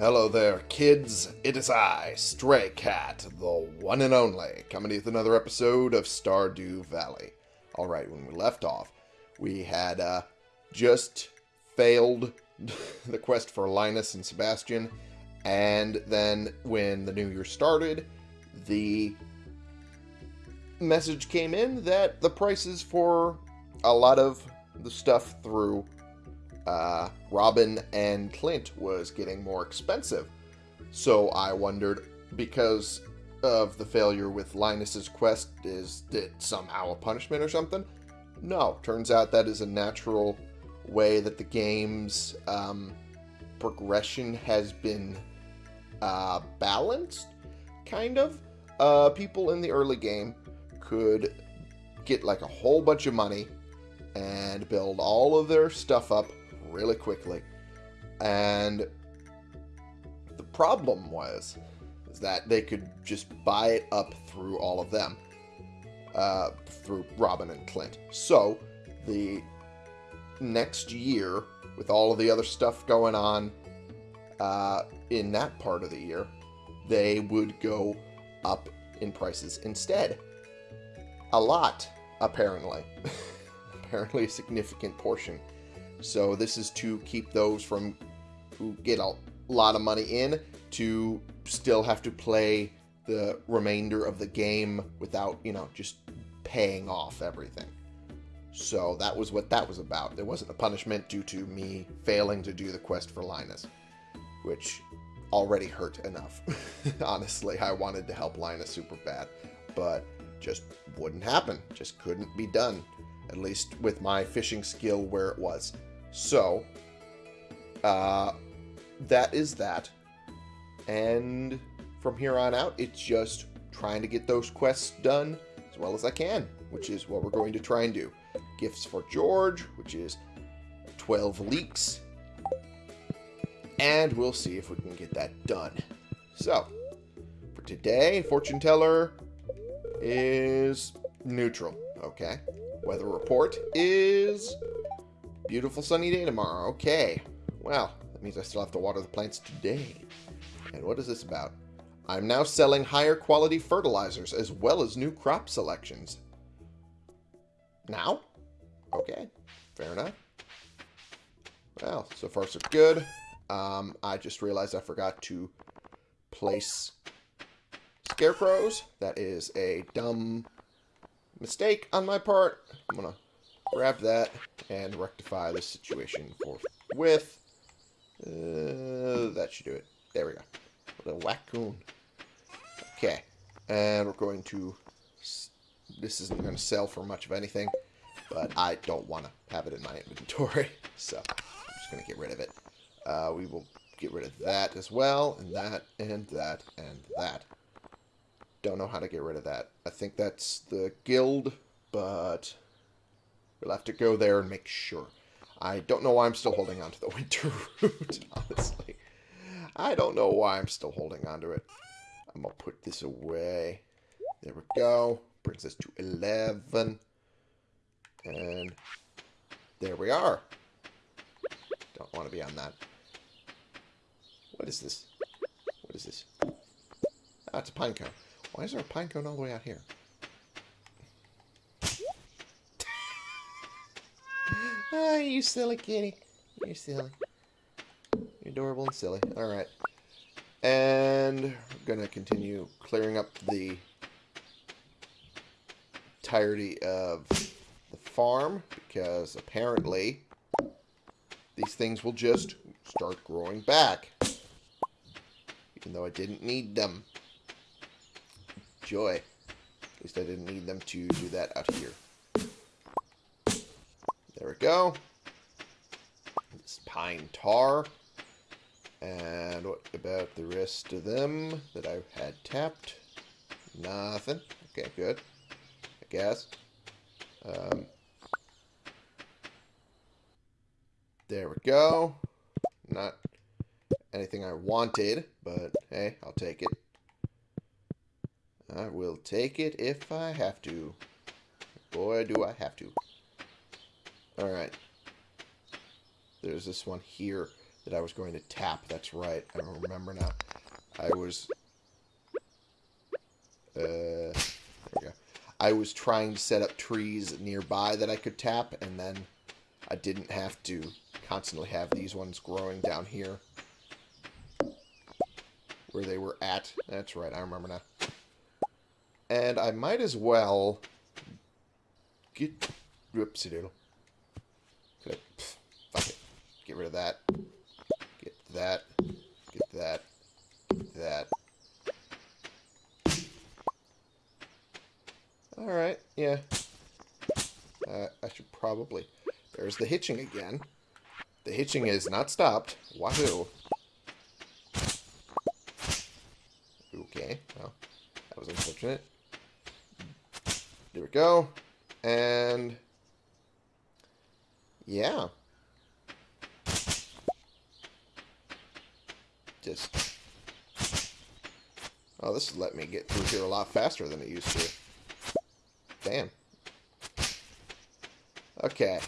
Hello there, kids. It is I, Stray Cat, the one and only, coming with another episode of Stardew Valley. Alright, when we left off, we had uh, just failed the quest for Linus and Sebastian, and then when the new year started, the message came in that the prices for a lot of the stuff through uh, Robin and Clint was getting more expensive. So I wondered, because of the failure with Linus's quest, is it somehow a punishment or something? No, turns out that is a natural way that the game's um, progression has been uh, balanced, kind of. Uh, people in the early game could get like a whole bunch of money and build all of their stuff up really quickly. And the problem was is that they could just buy it up through all of them, uh, through Robin and Clint. So the next year, with all of the other stuff going on uh, in that part of the year, they would go up in prices instead. A lot, apparently. apparently a significant portion. So this is to keep those from who get a lot of money in to still have to play the remainder of the game without, you know, just paying off everything. So that was what that was about. There wasn't a punishment due to me failing to do the quest for Linus, which already hurt enough. Honestly, I wanted to help Linus super bad, but just wouldn't happen. Just couldn't be done, at least with my fishing skill where it was. So, uh, that is that. And from here on out, it's just trying to get those quests done as well as I can, which is what we're going to try and do. Gifts for George, which is 12 leeks. And we'll see if we can get that done. So, for today, fortune teller is neutral. Okay. Weather report is Beautiful sunny day tomorrow. Okay. Well, that means I still have to water the plants today. And what is this about? I'm now selling higher quality fertilizers as well as new crop selections. Now? Okay. Fair enough. Well, so far so good. Um, I just realized I forgot to place scarecrows. That is a dumb mistake on my part. I'm going to grab that and rectify the situation forthwith. Uh, that should do it. There we go. What a wackoon. Okay. And we're going to... This isn't going to sell for much of anything, but I don't want to have it in my inventory, so I'm just going to get rid of it. Uh, we will get rid of that as well, and that, and that, and that. Don't know how to get rid of that. I think that's the guild, but We'll have to go there and make sure. I don't know why I'm still holding on to the winter root, honestly. I don't know why I'm still holding on to it. I'm going to put this away. There we go. Brings us to 11. And there we are. Don't want to be on that. What is this? What is this? Ah, it's a pine cone. Why is there a pine cone all the way out here? Ah, you silly kitty. You're silly. You're adorable and silly. Alright. And we're going to continue clearing up the entirety of the farm because apparently these things will just start growing back. Even though I didn't need them. Joy. At least I didn't need them to do that out here. There we go. This pine tar. And what about the rest of them that I had tapped? Nothing. Okay, good. I guess. Um, there we go. Not anything I wanted, but hey, I'll take it. I will take it if I have to. Boy, do I have to. Alright. There's this one here that I was going to tap. That's right. I remember now. I was... Uh, there we go. I was trying to set up trees nearby that I could tap, and then I didn't have to constantly have these ones growing down here. Where they were at. That's right, I remember now. And I might as well get... Whoopsie doodle. Could I... Pff, fuck it. Get rid of that. Get that. Get that. Get that. Alright, yeah. Uh, I should probably... There's the hitching again. The hitching is not stopped. Wahoo. Okay, well, that was unfortunate. There we go. And... Yeah. Just... Oh, this let me get through here a lot faster than it used to. Damn. Okay.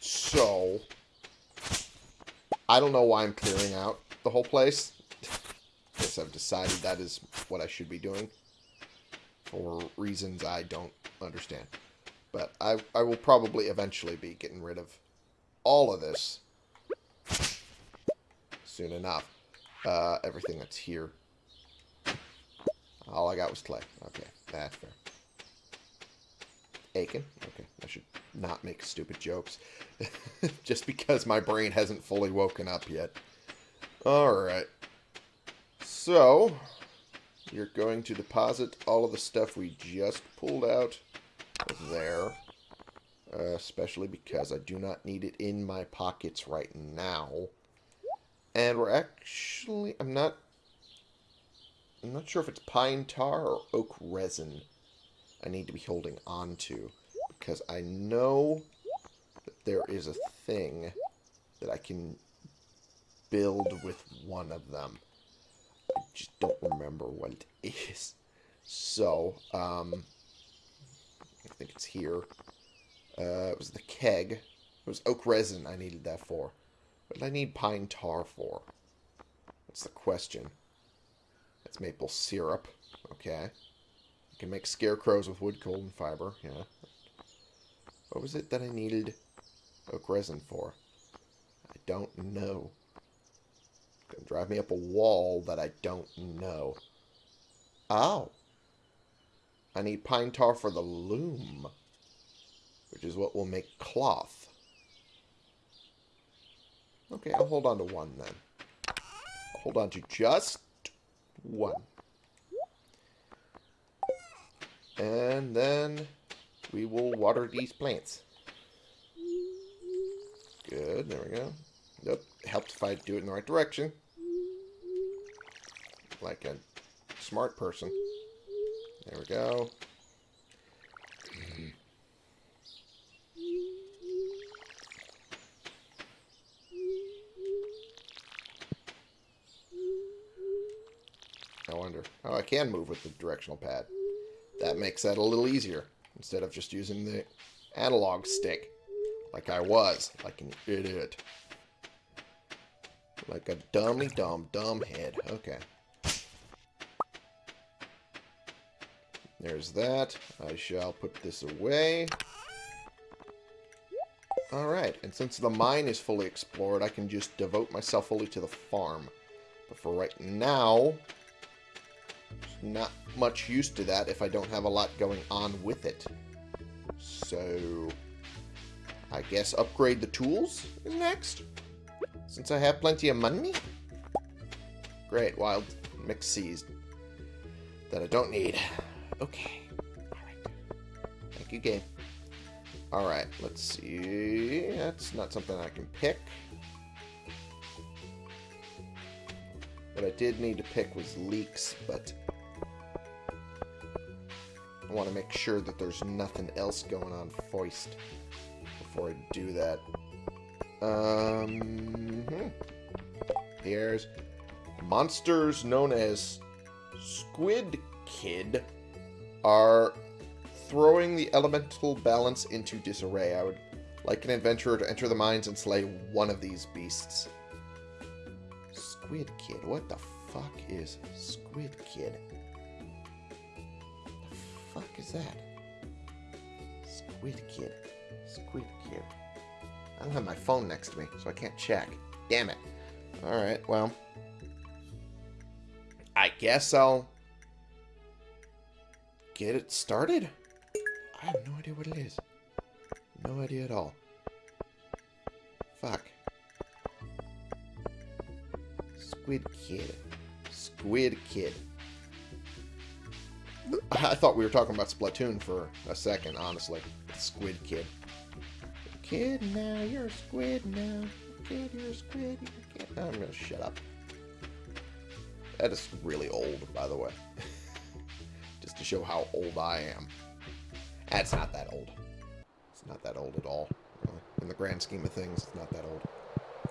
So... I don't know why I'm clearing out the whole place. Guess I've decided that is what I should be doing. For reasons I don't understand. But I, I will probably eventually be getting rid of all of this soon enough. Uh, everything that's here. All I got was clay. Okay, that's fair. Aiken. Okay, I should not make stupid jokes. Just because my brain hasn't fully woken up yet. Alright. So, you're going to deposit all of the stuff we just pulled out there. Uh, especially because I do not need it in my pockets right now. And we're actually... I'm not... I'm not sure if it's pine tar or oak resin I need to be holding on to. Because I know that there is a thing that I can build with one of them. I just don't remember what it is. So, um, I think it's here. Uh, it was the keg. It was oak resin I needed that for. What did I need pine tar for? That's the question. That's maple syrup. Okay. I can make scarecrows with wood, coal, and fiber. Yeah. What was it that I needed oak resin for? I don't know. It's Gonna drive me up a wall that I don't know. Oh. I need pine tar for the loom which is what will make cloth. Okay, I'll hold on to one then. I'll hold on to just one. And then we will water these plants. Good, there we go. Nope, helps if I do it in the right direction. Like a smart person. There we go. Oh, I can move with the directional pad. That makes that a little easier, instead of just using the analog stick, like I was, like an idiot. Like a dummy dumb dumb head. Okay. There's that. I shall put this away. Alright, and since the mine is fully explored, I can just devote myself fully to the farm. But for right now, not much use to that if I don't have a lot going on with it. So, I guess upgrade the tools is next. Since I have plenty of money. Great, wild mix seeds that I don't need. Okay. Alright. Thank you, game. Alright, let's see. That's not something I can pick. What I did need to pick was leeks, but I want to make sure that there's nothing else going on foist before I do that. Um, hmm. Here's monsters known as Squid Kid are throwing the elemental balance into disarray. I would like an adventurer to enter the mines and slay one of these beasts. Squid Kid. What the fuck is Squid Kid? Fuck is that? Squid Kid. Squid Kid. I don't have my phone next to me, so I can't check. Damn it. Alright, well. I guess I'll get it started? I have no idea what it is. No idea at all. Fuck. Squid Kid. Squid Kid. I thought we were talking about Splatoon for a second, honestly. Squid Kid. Kid, now you're a squid now. Kid, you're a squid. You're a kid. I'm gonna shut up. That is really old, by the way. Just to show how old I am. That's not that old. It's not that old at all. In the grand scheme of things, it's not that old.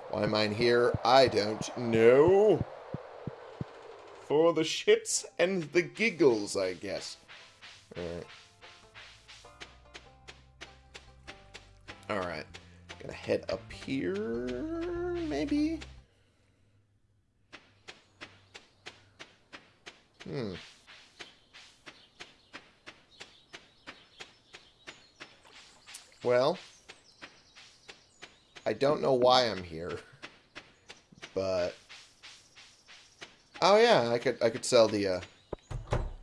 Why am I in here? I don't know. For the shits and the giggles, I guess. Alright. Alright. Gonna head up here, maybe? Hmm. Well, I don't know why I'm here, but oh yeah, I could I could sell the uh,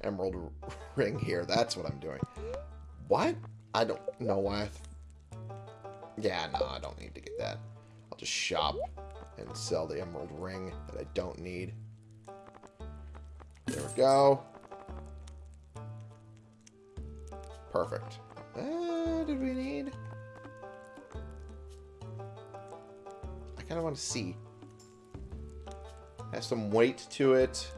emerald ring here. That's what I'm doing. What? I don't know why. yeah, no, I don't need to get that. I'll just shop and sell the emerald ring that I don't need. There we go. Perfect. Uh, did we need? I kind of want to see. Has some weight to it.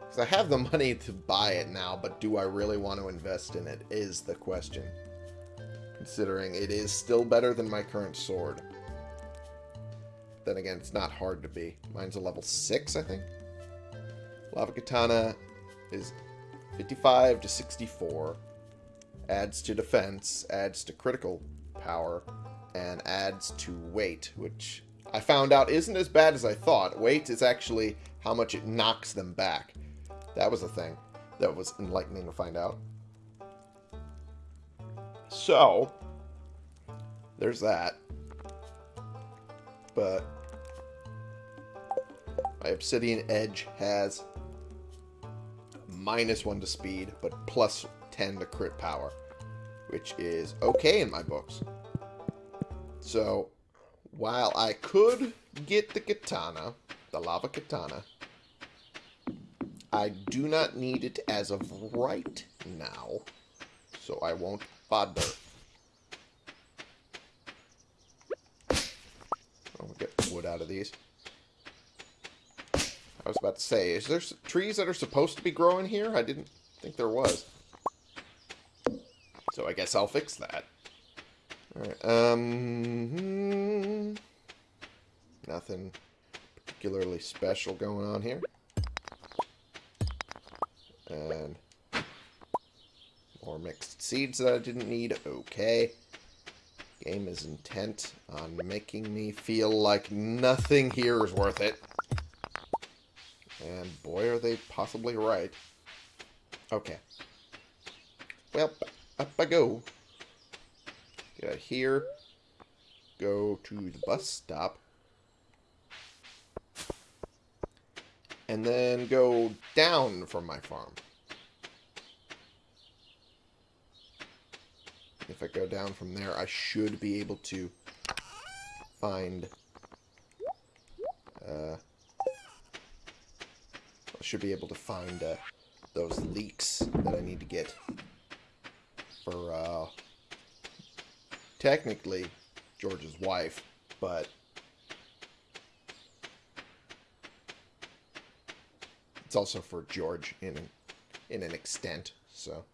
Because I have the money to buy it now, but do I really want to invest in it is the question. Considering it is still better than my current sword. Then again, it's not hard to be. Mine's a level 6, I think. Lava Katana is 55 to 64 adds to defense, adds to critical power, and adds to weight, which I found out isn't as bad as I thought. Weight is actually how much it knocks them back. That was a thing that was enlightening to find out. So, there's that. But my Obsidian Edge has minus 1 to speed, but plus 10 to crit power, which is okay in my books. So, while I could get the katana, the lava katana, I do not need it as of right now, so I won't bother. I'll get wood out of these. I was about to say, is there trees that are supposed to be growing here? I didn't think there was. So I guess I'll fix that. Alright, um... Hmm, nothing particularly special going on here. And more mixed seeds that I didn't need. Okay. Game is intent on making me feel like nothing here is worth it. And boy, are they possibly right. Okay. Well, up I go. Get out here. Go to the bus stop. And then go down from my farm. If I go down from there, I should be able to find... Uh, I should be able to find uh, those leeks that I need to get for uh, technically George's wife, but it's also for George in in an extent. So,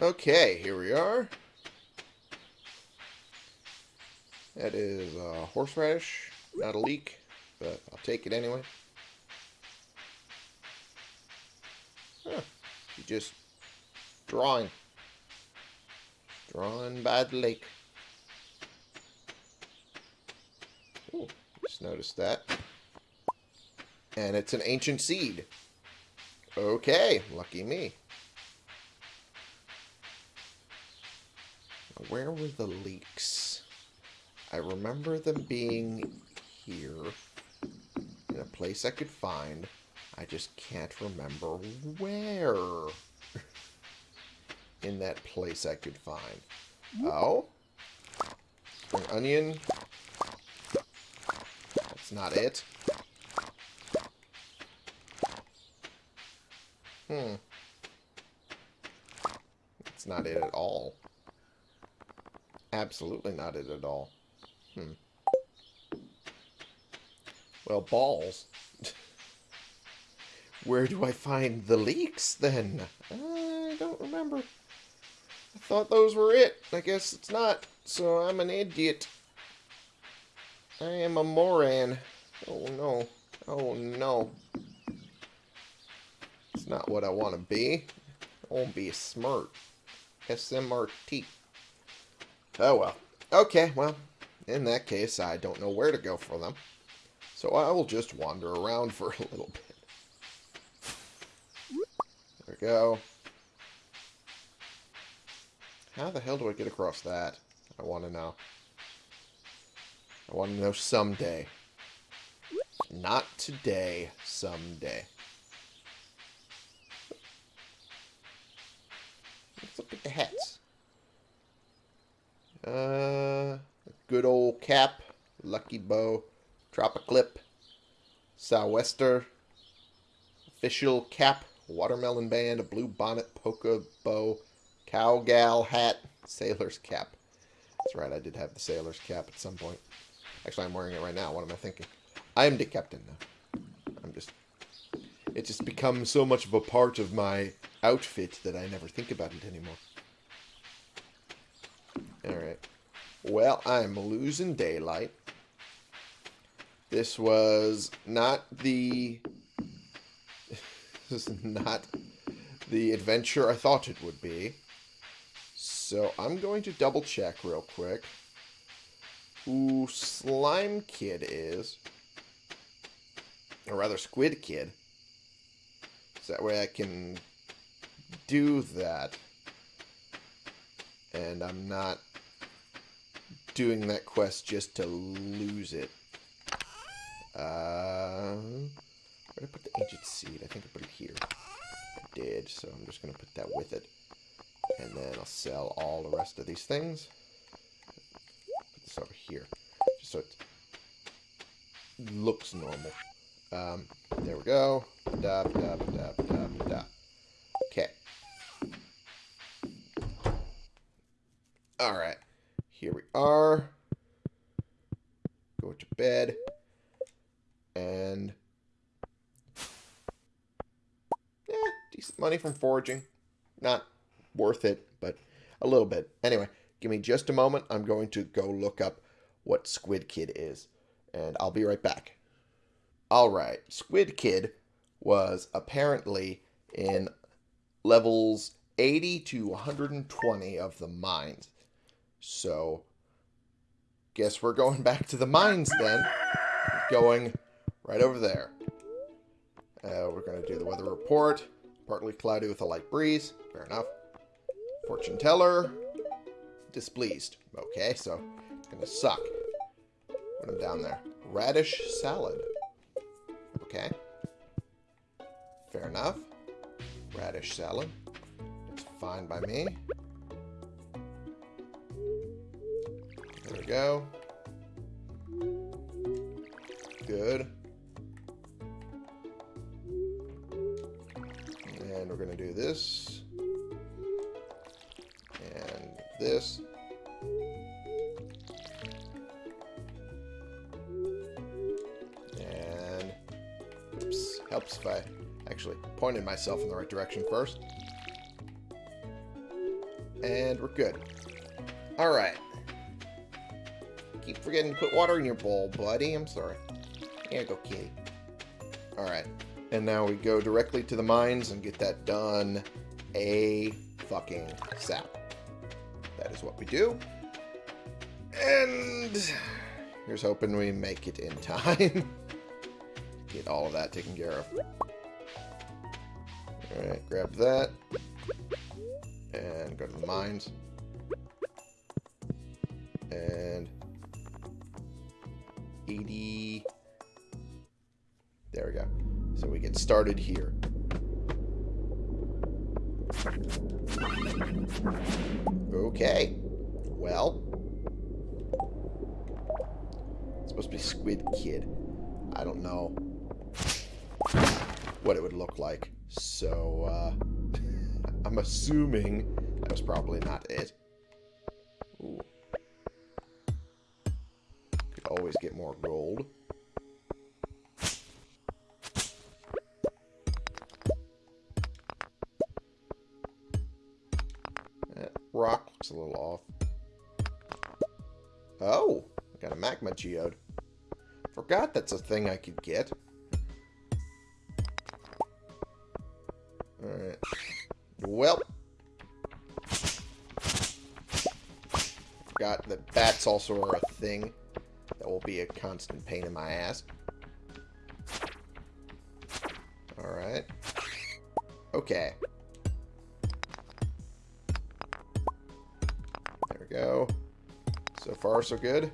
okay, here we are. That is a horseradish, not a leek, but I'll take it anyway. Huh. You just Drawing. Drawing by the lake. Ooh, just noticed that. And it's an ancient seed. Okay, lucky me. Where were the leaks? I remember them being here in a place I could find. I just can't remember where in that place I could find. Oh? An onion. That's not it. Hmm. That's not it at all. Absolutely not it at all. Hmm. Well, balls. Where do I find the leaks, then? I don't remember. I thought those were it. I guess it's not. So I'm an idiot. I am a moron. Oh, no. Oh, no. Not what I want to be. I want to be smart. S-M-R-T. Oh, well. Okay, well, in that case, I don't know where to go for them. So I will just wander around for a little bit. There we go. How the hell do I get across that? I want to know. I want to know someday. Not today, someday. Look at the hats. Uh, good old cap, lucky bow, Tropiclip, sou'wester, official cap, watermelon band, a blue bonnet, polka bow, cowgal hat, sailor's cap. That's right, I did have the sailor's cap at some point. Actually, I'm wearing it right now. What am I thinking? I am the captain now. It just becomes so much of a part of my outfit that I never think about it anymore. Alright. Well, I'm losing daylight. This was not the... this is not the adventure I thought it would be. So I'm going to double check real quick who Slime Kid is. Or rather, Squid Kid. So that way I can do that. And I'm not doing that quest just to lose it. Uh, where did I put the ancient seed? I think I put it here. I did, so I'm just going to put that with it. And then I'll sell all the rest of these things. Put this over here. Just so it looks normal. Um, there we go. Da, da, da. Okay. Alright. Here we are. Go to bed. And... Yeah, decent money from foraging. Not worth it, but a little bit. Anyway, give me just a moment. I'm going to go look up what Squid Kid is. And I'll be right back. Alright, Squid Kid was apparently in levels 80 to 120 of the mines. So, guess we're going back to the mines then. Going right over there. Uh, we're going to do the weather report. Partly cloudy with a light breeze. Fair enough. Fortune teller. Displeased. Okay, so it's going to suck when I'm down there. Radish salad. Okay. Fair enough. Radish salad. It's fine by me. There we go. Good. And we're going to do this. And this. Helps if I actually pointed myself in the right direction first. And we're good. Alright. Keep forgetting to put water in your bowl, buddy. I'm sorry. Here you go, kitty. Alright. And now we go directly to the mines and get that done a fucking sap. That is what we do. And here's hoping we make it in time. Get all of that taken care of. Alright, grab that. And go to the mines. And 80. There we go. So we get started here. Okay. Well. It's supposed to be Squid Kid. I don't know what it would look like. So, uh, I'm assuming that was probably not it. Ooh. Could always get more gold. That rock looks a little off. Oh, I got a magma geode. Forgot that's a thing I could get. Alright. Well. Forgot that bats also are a thing. That will be a constant pain in my ass. Alright. Okay. There we go. So far, so good.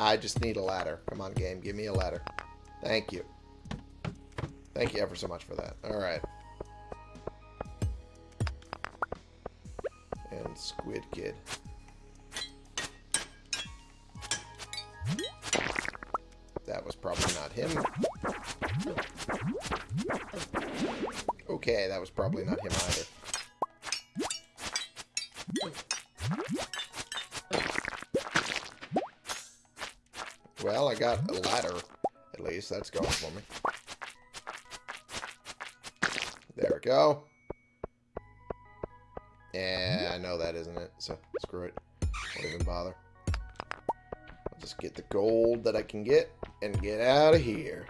I just need a ladder. Come on, game. Give me a ladder. Thank you. Thank you ever so much for that. Alright. And Squid Kid. That was probably not him. Okay, that was probably not him either. That's going for me. There we go. Yeah, I know that isn't it, so screw it. Don't even bother. I'll just get the gold that I can get and get out of here.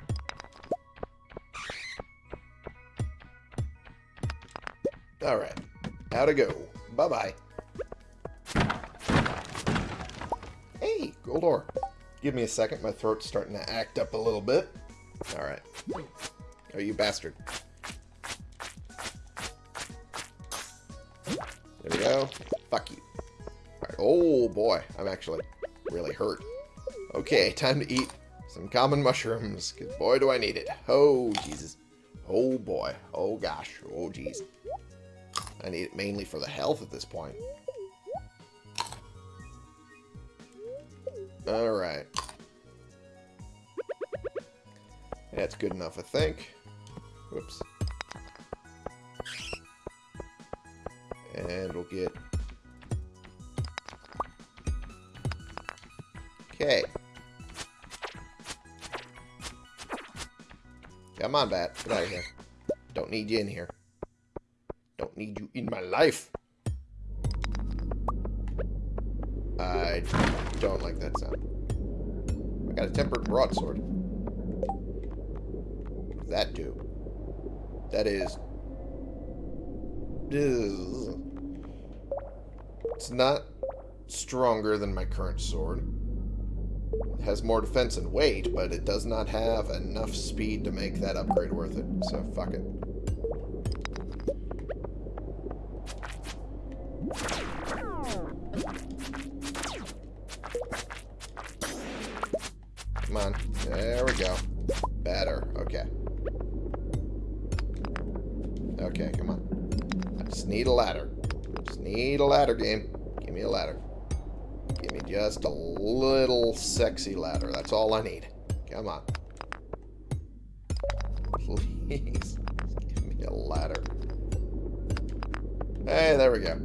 Alright. How to go. Bye-bye. Hey, gold ore. Give me a second. My throat's starting to act up a little bit. Alright. Oh, you bastard. There we go. Fuck you. Alright. Oh, boy. I'm actually really hurt. Okay, time to eat some common mushrooms. Because boy, do I need it. Oh, Jesus. Oh, boy. Oh, gosh. Oh, jeez. I need it mainly for the health at this point. Alright. That's good enough, I think. Whoops. And we'll get... Okay. Come on, Bat. Get out of here. Don't need you in here. Don't need you in my life. I don't like that sound. I got a tempered broadsword. That do? That is... It's not stronger than my current sword. It has more defense and weight, but it does not have enough speed to make that upgrade worth it. So, fuck it. Ladder. Just need a ladder game. Give me a ladder. Give me just a little sexy ladder. That's all I need. Come on. Please. Give me a ladder. Hey, there we go.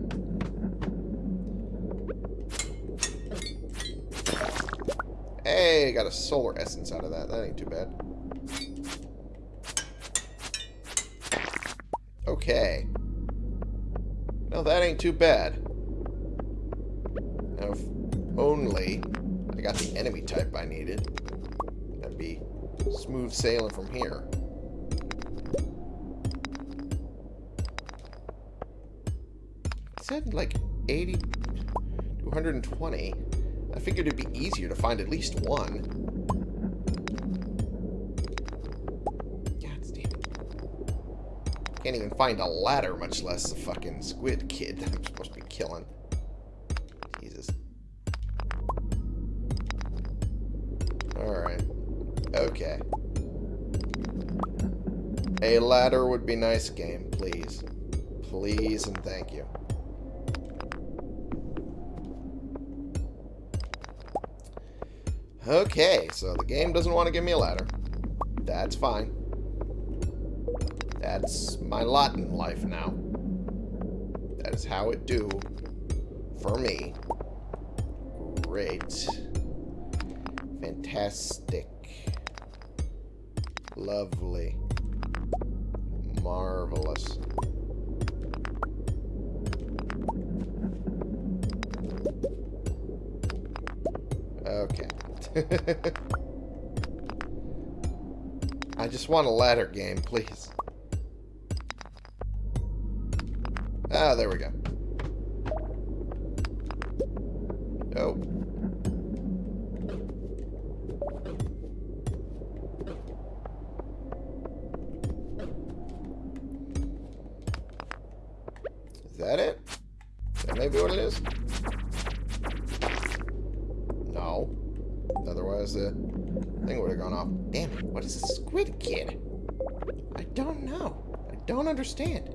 Hey, got a solar essence out of that. That ain't too bad. Okay. That ain't too bad. Now, if only I got the enemy type I needed, that'd be smooth sailing from here. It said like 80 to 120. I figured it'd be easier to find at least one. Can't even find a ladder, much less a fucking squid kid that I'm supposed to be killing. Jesus. Alright. Okay. A ladder would be nice, game, please. Please and thank you. Okay, so the game doesn't want to give me a ladder. That's fine. That's my lot in life now. That is how it do for me. Great. Fantastic. Lovely. Marvelous. Okay. I just want a ladder game, please. Ah, there we go. Oh. Is that it? that maybe what it is? No. Otherwise, the thing would have gone off. Damn it, what is a squid kid? I don't know. I don't understand.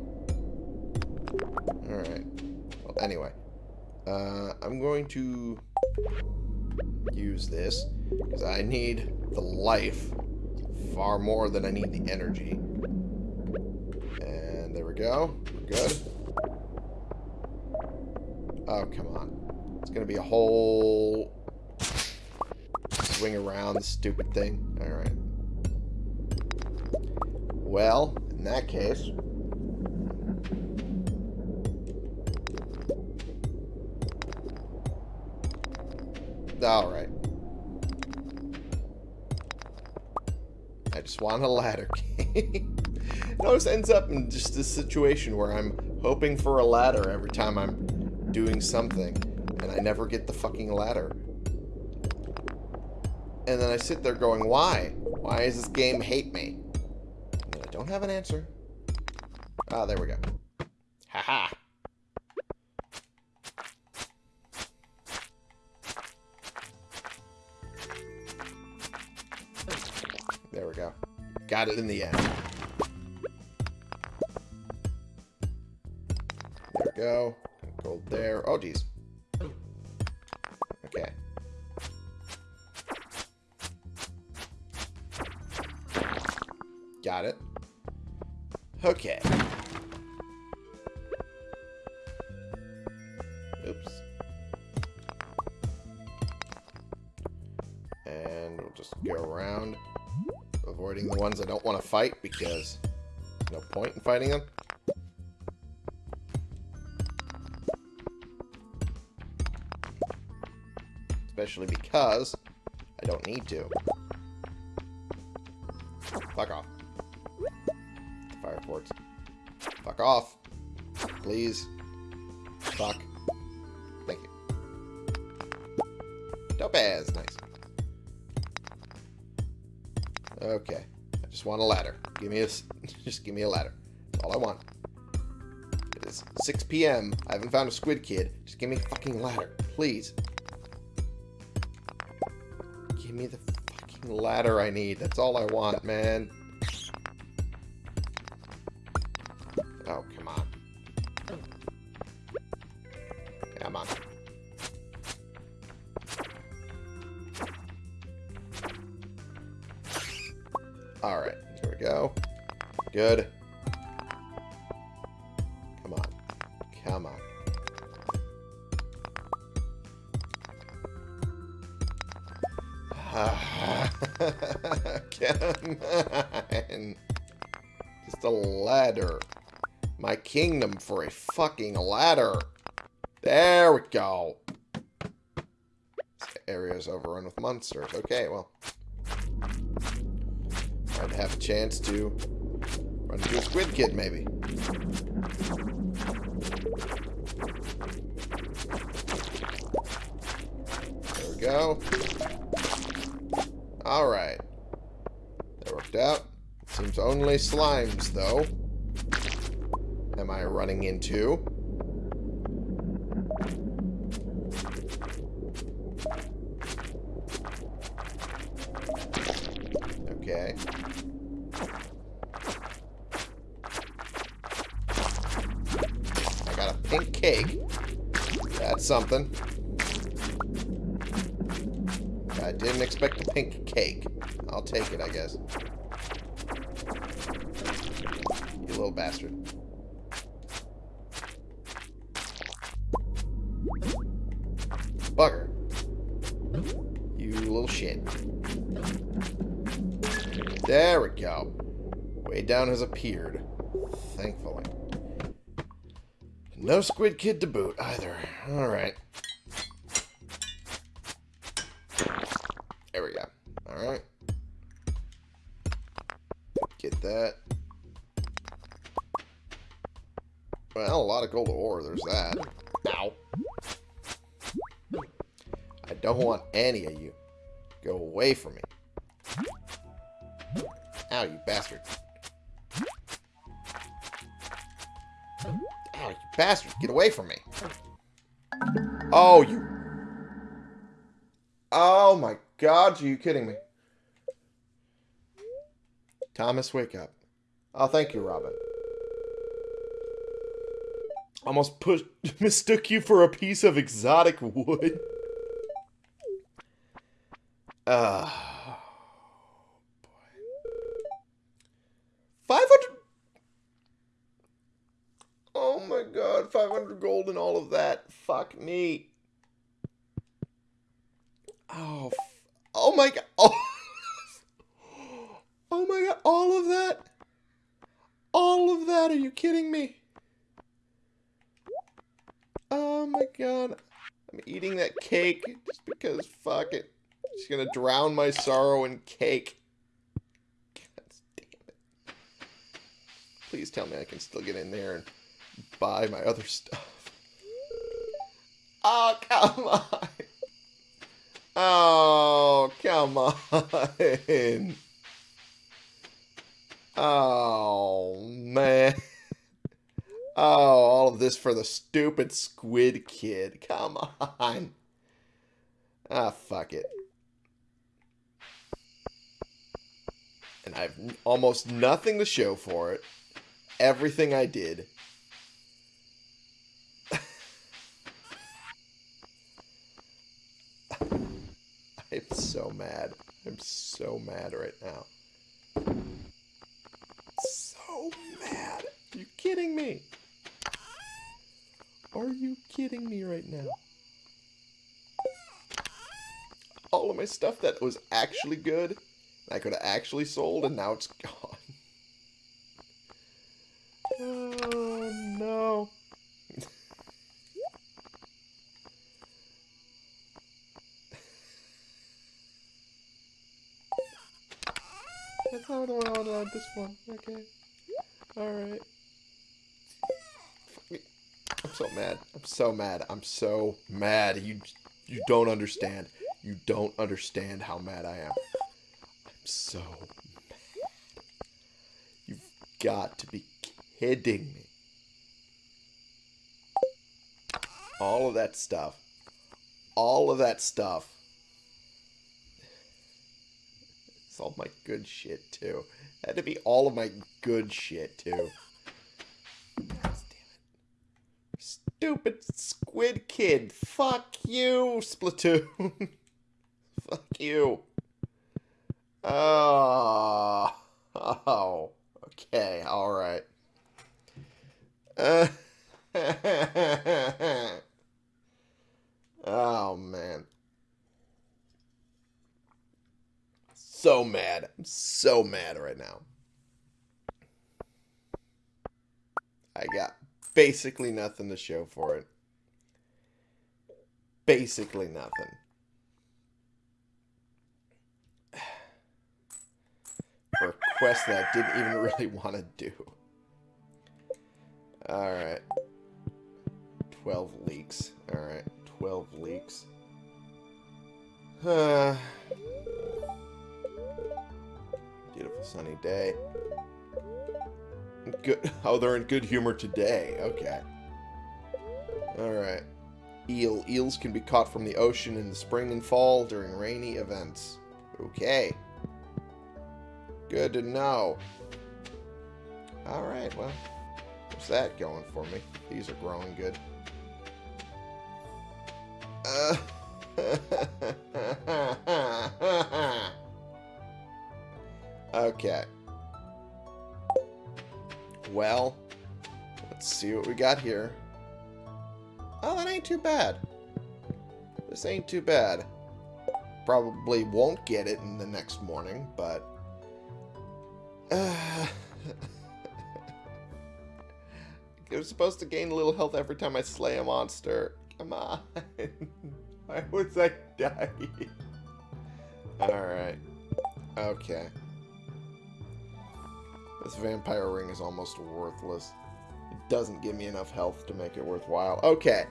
Alright. Well, anyway. Uh, I'm going to use this because I need the life far more than I need the energy. And there we go. We're good. Oh, come on. It's going to be a whole swing around the stupid thing. Alright. Well, in that case... Alright. I just want a ladder game. it always ends up in just a situation where I'm hoping for a ladder every time I'm doing something, and I never get the fucking ladder. And then I sit there going, why? Why does this game hate me? And I don't have an answer. Ah, there we go. Haha. -ha. Got it in the end. There we go. Gold there. Oh, geez. Fighting them. Especially because I don't need to. Fuck off. Fire forks. Fuck off. Please. Fuck. Thank you. Topaz. Nice. Okay. I just want a ladder. Give me a... Just give me a ladder. All I want. It is 6 p.m. I haven't found a squid kid. Just give me a fucking ladder. Please. Give me the fucking ladder I need. That's all I want, man. Kingdom for a fucking ladder. There we go. This area is overrun with monsters. Okay, well. I'd have a chance to run into a squid kid, maybe. There we go. Alright. That worked out. Seems only slimes, though. Am I running into? Okay. I got a pink cake. That's something. I didn't expect a pink cake. I'll take it, I guess. You little bastard. Down has appeared. Thankfully. No Squid Kid to boot, either. Alright. There we go. Alright. Get that. Well, a lot of gold ore, there's that. Ow. I don't want any of you. Go away from me. Ow, you bastard. You bastard. Get away from me. Oh, you... Oh my god, are you kidding me? Thomas, wake up. Oh, thank you, Robin. Almost pushed, mistook you for a piece of exotic wood. Ah. 500. Oh my god, 500 gold and all of that. Fuck me. Oh, oh my god. Oh. oh my god, all of that? All of that? Are you kidding me? Oh my god. I'm eating that cake just because fuck it. Just gonna drown my sorrow in cake. God damn it. Please tell me I can still get in there and buy my other stuff. Oh, come on. Oh, come on. Oh, man. Oh, all of this for the stupid squid kid. Come on. Ah, fuck it. And I have almost nothing to show for it. Everything I did. I'm so mad. I'm so mad right now. So mad. Are you kidding me? Are you kidding me right now? All of my stuff that was actually good, I could have actually sold, and now it's gone. Oh, no. Not what I wanted on this one. Okay. Alright. I'm so mad. I'm so mad. I'm so mad. You you don't understand. You don't understand how mad I am. I'm so mad. You've got to be kidding me. All of that stuff. All of that stuff. All my good shit too. Had to be all of my good shit too. God damn it. Stupid squid kid. Fuck you, Splatoon. Fuck you. Oh. Oh. Okay, alright. Uh, oh, man. So mad. I'm so mad right now. I got basically nothing to show for it. Basically nothing. For a quest that I didn't even really want to do. Alright. 12 leeks. Alright, 12 leeks. Uh, beautiful sunny day. Good. Oh, they're in good humor today. Okay. Alright. Eel. Eels can be caught from the ocean in the spring and fall during rainy events. Okay. Good to know. Alright, well. What's that going for me? These are growing good. Uh... okay. Well, let's see what we got here. Oh, that ain't too bad. This ain't too bad. Probably won't get it in the next morning, but... Uh, I was supposed to gain a little health every time I slay a monster. Come on. Why was I dying? Alright. Okay. This vampire ring is almost worthless. It doesn't give me enough health to make it worthwhile. Okay.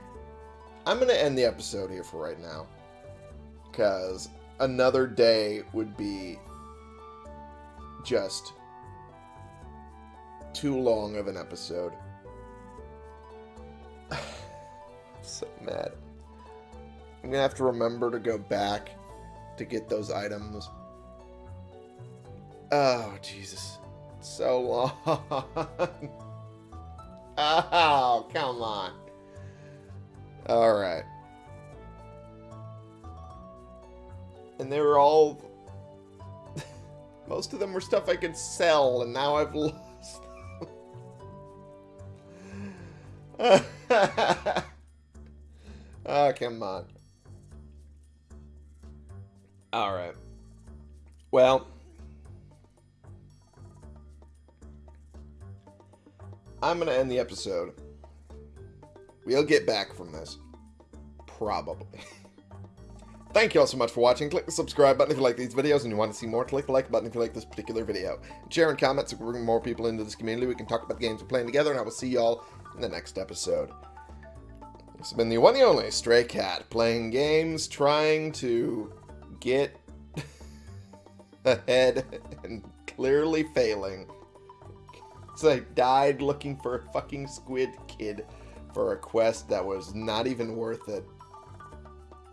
I'm going to end the episode here for right now. Because another day would be just too long of an episode. so mad. I'm gonna have to remember to go back to get those items. Oh, Jesus. So long. oh, come on. Alright. And they were all... Most of them were stuff I could sell, and now I've lost oh, come on. Alright. Well. I'm going to end the episode. We'll get back from this. Probably. Thank you all so much for watching. Click the subscribe button if you like these videos and you want to see more. Click the like button if you like this particular video. Share and comment so we bring more people into this community. We can talk about the games we're playing together, and I will see y'all in the next episode. This has been the one and only Stray Cat, playing games, trying to get ahead and clearly failing. So I died looking for a fucking squid kid for a quest that was not even worth it.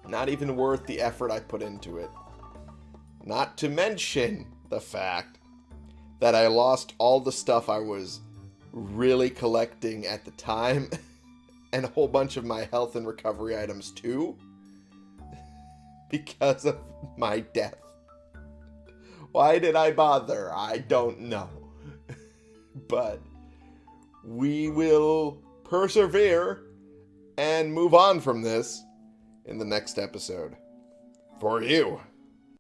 Not even worth the effort I put into it. Not to mention the fact that I lost all the stuff I was really collecting at the time and a whole bunch of my health and recovery items too because of my death. Why did I bother? I don't know. But we will persevere and move on from this in the next episode. For you.